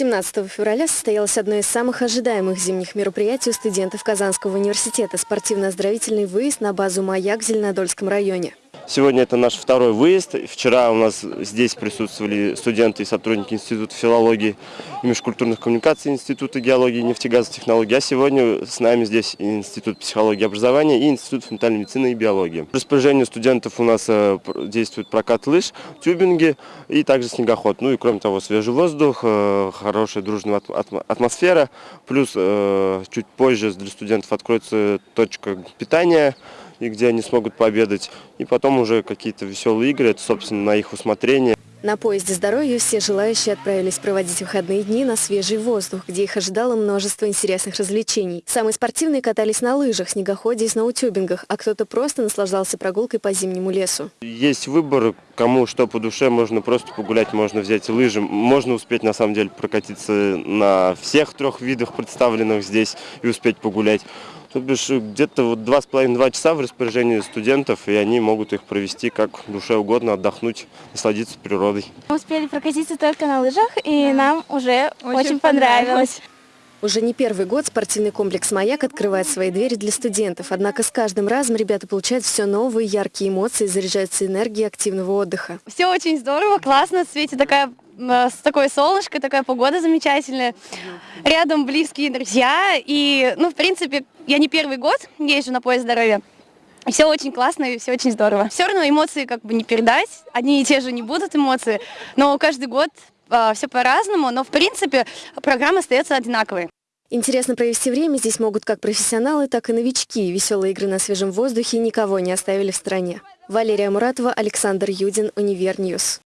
17 февраля состоялось одно из самых ожидаемых зимних мероприятий у студентов Казанского университета – спортивно-оздоровительный выезд на базу «Маяк» в Зеленодольском районе. Сегодня это наш второй выезд. Вчера у нас здесь присутствовали студенты и сотрудники Института филологии и межкультурных коммуникаций Института геологии и нефтегазовых технологий. А сегодня с нами здесь Институт психологии и образования и Институт фундаментальной медицины и биологии. В распоряжении студентов у нас э, действует прокат лыж, тюбинги и также снегоход. Ну и кроме того, свежий воздух, э, хорошая дружная атмосфера. Плюс э, чуть позже для студентов откроется точка питания и где они смогут пообедать. И потом уже какие-то веселые игры, это, собственно, на их усмотрение. На поезде здоровья все желающие отправились проводить выходные дни на свежий воздух, где их ожидало множество интересных развлечений. Самые спортивные катались на лыжах, снегоходе и сноутюбингах, а кто-то просто наслаждался прогулкой по зимнему лесу. Есть выбор, кому что по душе, можно просто погулять, можно взять лыжи, можно успеть на самом деле прокатиться на всех трех видах представленных здесь и успеть погулять. То бишь где-то вот два с половиной-два часа в распоряжении студентов, и они могут их провести как душе угодно, отдохнуть, насладиться природой. Мы успели прокатиться только на лыжах, и да. нам уже очень, очень понравилось. понравилось. Уже не первый год спортивный комплекс «Маяк» открывает свои двери для студентов. Однако с каждым разом ребята получают все новые яркие эмоции, заряжаются энергией активного отдыха. Все очень здорово, классно, в свете такая с такое солнышко, такая погода замечательная. Рядом близкие друзья. И, ну, в принципе, я не первый год езжу на поезд здоровья. Все очень классно и все очень здорово. Все равно эмоции как бы не передать, одни и те же не будут эмоции, но каждый год э, все по-разному, но в принципе программа остается одинаковой. Интересно провести время здесь могут как профессионалы, так и новички. Веселые игры на свежем воздухе никого не оставили в стороне. Валерия Муратова, Александр Юдин, Универньюз.